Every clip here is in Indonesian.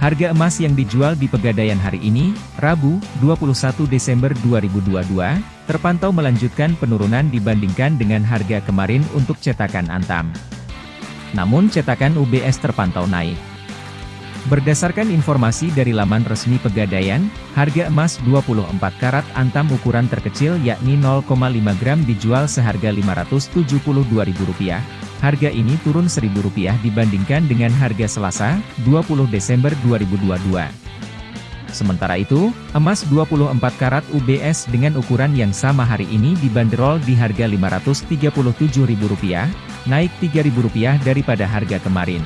Harga emas yang dijual di Pegadaian hari ini, Rabu, 21 Desember 2022, terpantau melanjutkan penurunan dibandingkan dengan harga kemarin untuk cetakan Antam. Namun cetakan UBS terpantau naik. Berdasarkan informasi dari laman resmi Pegadaian, harga emas 24 karat Antam ukuran terkecil yakni 0,5 gram dijual seharga Rp572.000 Harga ini turun Rp1.000 dibandingkan dengan harga Selasa, 20 Desember 2022. Sementara itu, emas 24 karat UBS dengan ukuran yang sama hari ini dibanderol di harga Rp537.000, naik Rp3.000 daripada harga kemarin.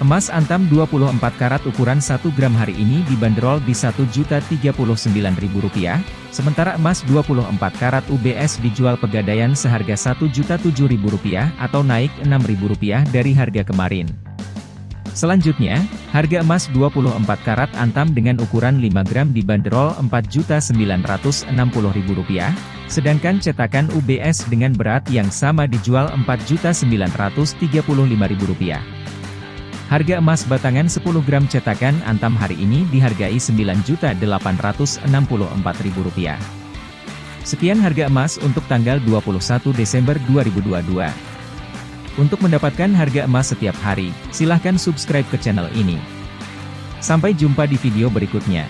Emas antam 24 karat ukuran 1 gram hari ini dibanderol di Rp1.039.000, sementara emas 24 karat UBS dijual pegadaian seharga Rp1.007.000 atau naik Rp6.000 dari harga kemarin. Selanjutnya, harga emas 24 karat antam dengan ukuran 5 gram dibanderol Rp4.960.000, sedangkan cetakan UBS dengan berat yang sama dijual Rp4.935.000. Harga emas batangan 10 gram cetakan Antam hari ini dihargai Rp9.864.000. Sekian harga emas untuk tanggal 21 Desember 2022. Untuk mendapatkan harga emas setiap hari, silahkan subscribe ke channel ini. Sampai jumpa di video berikutnya.